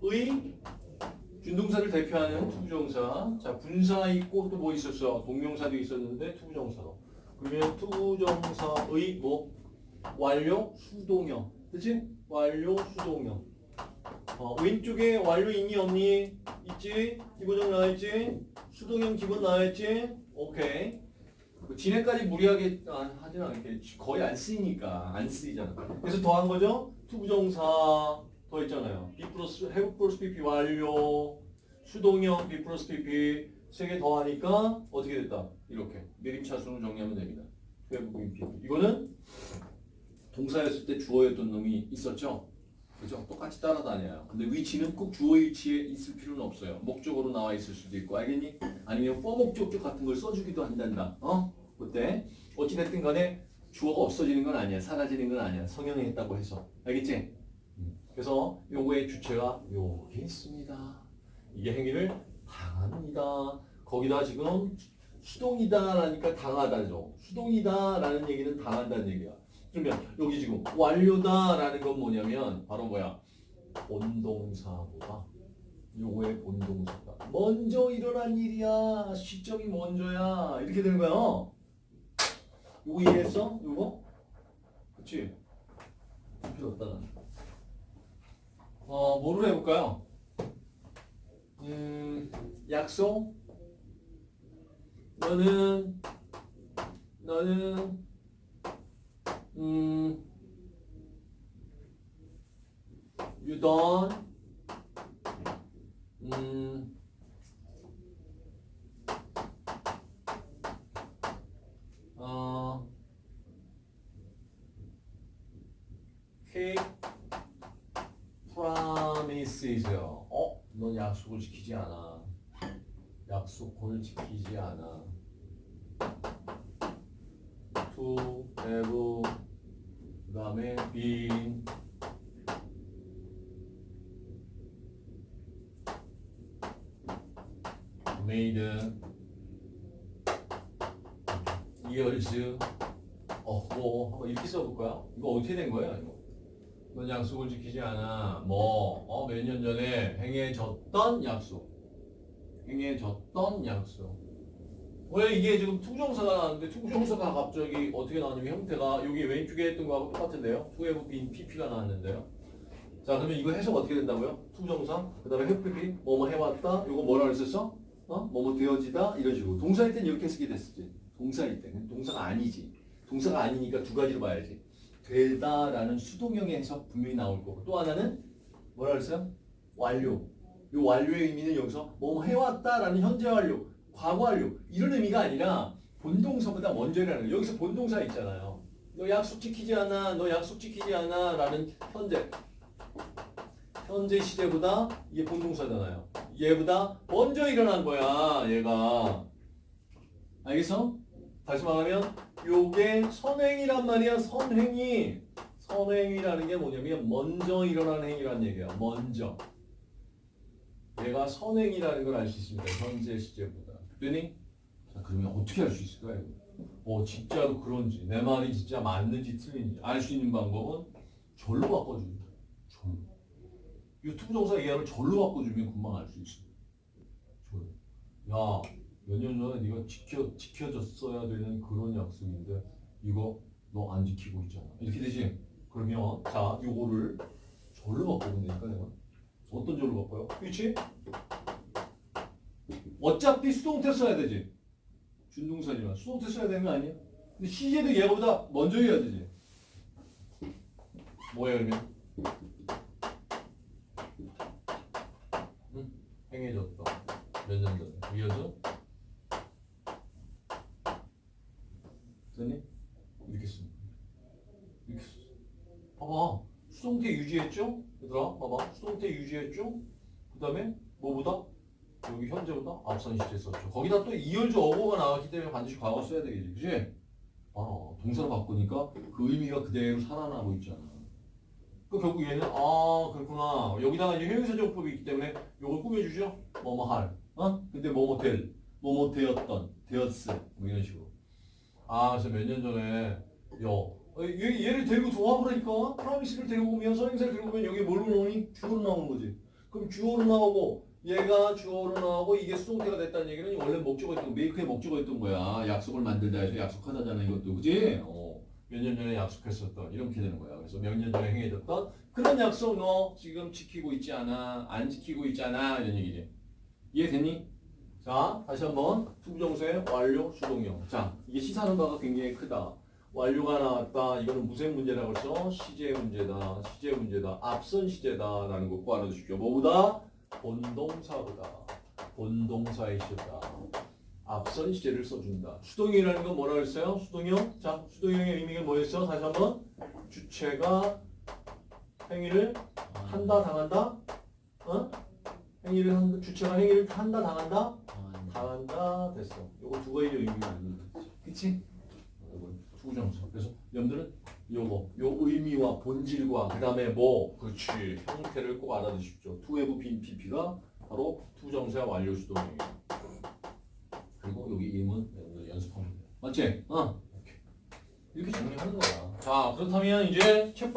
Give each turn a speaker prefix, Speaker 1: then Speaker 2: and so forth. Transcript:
Speaker 1: 투부정사의 준동사를 대표하는 투부정사. 자, 분사 있고 또 뭐 있었어? 동명사도 있었는데 투부정사로. 그러면 투부정사의 뭐 완료 수동형. 그치? 완료 수동형. 어, 왼쪽에 완료 있니 없니? 있지? 기본적 나와있지? 수동형 기본 나와있지? 오케이. 그 진행까지 무리하게 아, 하진 않게 거의 안 쓰이니까 안 쓰이잖아. 그래서 더한 거죠? to부정사 더 있잖아요. be 플러스 have 플러스 PP 완료 수동형 be 플러스 PP 세 개 더하니까 어떻게 됐다? 이렇게 내림차순으로 정리하면 됩니다. have PP 이거는 동사였을 때 주어였던 놈이 있었죠? 그죠? 똑같이 따라다녀요. 근데 위치는 꼭 주어 위치에 있을 필요는 없어요. 목적어로 나와 있을 수도 있고, 알겠니? 아니면 for 목적격 같은 걸 써주기도 한단다. 어? 그때 어찌됐든 간에 주어가 없어지는 건 아니야. 사라지는 건 아니야. 성형했다고 해서. 알겠지? 음. 그래서 요거의 주체가 여기 있습니다. 이게 행위를 당합니다. 거기다 지금 수동이다라니까 당하다죠. 수동이다라는 얘기는 당한다는 얘기야. 그러면 여기 지금 완료다라는 건 뭐냐면 바로 뭐야? 본동사보다 요거의 본동사다. 먼저 일어난 일이야. 시점이 먼저야. 이렇게 되는 거야. 어? 요거 이해했어? 요거? 그치? 필요 없다. 난. 어, 뭐를 해볼까요? 음, 약속? 너는, 너는, 음, you don't, 음, 어, keep promises요. 어, 넌 약속을 지키지 않아. 약속을 지키지 않아. to have 그 다음에 been made years ago 한번 이렇게 써볼까요? 이거 어떻게 된 거예요? 이거? 넌 약속을 지키지 않아. 뭐몇 년 전에 행해졌던 약속. 행해졌던 약속. 왜 이게 지금 to부정사가 나왔는데 to부정사가 갑자기 어떻게 나왔냐면 형태가 여기 왼쪽에 했던 거하고 똑같은데요. to have been PP가 나왔는데요. 자 그러면 이거 해석 어떻게 된다고요? to부정사 그 다음에 have PP 뭐뭐 해왔다? 이거 뭐라 그랬었어? 어? 뭐뭐 되어지다? 이런 식으로. 동사일 땐 이렇게 쓰게 됐었지. 동사일 때는. 동사가 아니지. 동사가 아니니까 두 가지로 봐야지 되다라는 수동형의 해석 분명히 나올 거고 또 하나는 뭐라 그랬어요? 완료 이 완료의 의미는 여기서 뭐뭐 해왔다라는 현재 완료 과거 완료 이런 의미가 아니라 본동사보다 먼저라는. 여기서 본동사 있잖아요. 너 약속 지키지 않아, 너 약속 지키지 않아 라는 현재 현재 시제보다 이게 본동사잖아요. 얘보다 먼저 일어난 거야 얘가 알겠어? 다시 말하면 요게 선행이란 말이야 선행이 선행이라는 게 뭐냐면 먼저 일어난 행위란 얘기야 먼저 얘가 선행이라는 걸 알 수 있습니다 현재 시제보다 되니? 자, 그러면 어떻게 알 수 있을까요? 어, 진짜로 그런지, 내 말이 진짜 맞는지 틀린지 알 수 있는 방법은 절로 바꿔줍니다. 절로. 유튜브 정사 이하를 절로 바꿔주면 금방 알 수 있습니다. 절로. 야, 몇년 전에 네가 지켜, 지켜졌어야 되는 그런 약속인데 이거 너 안 지키고 있잖아. 이렇게 되지? 그러면 자, 요거를 절로 바꾸면 되니까 내가 어떤 절로 바꿔요? 그렇지? 어차피 수동태 써야 되지. 준동사지만 수동태 써야 되는 거 아니야? 근데 시제도 얘보다 먼저 해야 되지. 뭐야 그러면? 응? 행해졌다. 몇 년 전에. 이어져? 됐니? 이렇게 씁니다. 이렇게 써. 봐봐. 수동태 유지했죠? 얘들아 봐봐. 수동태 유지했죠? 그 다음에 뭐보다? 여기 현재보다 앞선 시제 썼죠. 거기다 또 이열주 어고가 나왔기 때문에 반드시 과거 써야 되겠지. 그지? 아, 동사로 바꾸니까 그 의미가 그대로 살아나고 있잖아. 그 결국 얘는 아 그렇구나. 여기다가 이제 형용사정법이 있기 때문에 이걸 꾸며주죠. 뭐뭐 할. 어? 근데 뭐뭐 될. 뭐뭐 되었던. 되었을. 뭐 이런 식으로. 아 그래서 몇 년 전에 여 어, 얘, 얘를 데리고 조합을 하니까 프라미스를 데리고 오면 선행사를 데리고 오면 여기 뭘로 나오니? 주어로 나오는 거지. 그럼 주어로 나오고 얘가 주어로 나오고 이게 수동태가 됐다는 얘기는 원래 목적어였던 메이크의 목적어였던 거야. 약속을 만들다 해서 약속하다잖아 이것도 그지? 어, 몇 년 전에 약속했었던 이렇게 되는 거야. 그래서 몇 년 전에 행해졌던 그런 약속 너 지금 지키고 있지 않아? 안 지키고 있잖아 이런 얘기지. 이해됐니? 자 다시 한번 to부정사의 완료 수동형. 자 이게 시사하는 바가 굉장히 크다. 완료가 나왔다. 이거는 무슨 문제라고 했어? 시제 문제다. 시제 문제다. 앞선 시제다라는 거 꼭 알아두십시오. 뭐보다? 본동사보다. 본동사의 시제다. 앞선 시제를 써준다. 수동형이라는 건 뭐라고 했어요? 수동형? 자, 수동형의 의미가 뭐였어? 다시 한번. 주체가 행위를 한다, 당한다? 어? 행위를 한다, 주체가 행위를 한다, 당한다? 당한다, 됐어. 요거 두 가지 의미가 있는 거지. 그치? to부정사. 그래서 여러분들은 요거, 요 의미와 본질과 그 다음에 뭐, 그렇지, 형태를 꼭 알아두십시오. to have been PP가 바로 투정사 완료 수동형이에요. 그리고 여기 임은 여러분들 연습하면 돼요. 맞지? 어. 이렇게 정리하는 거야. 자, 그렇다면 이제 책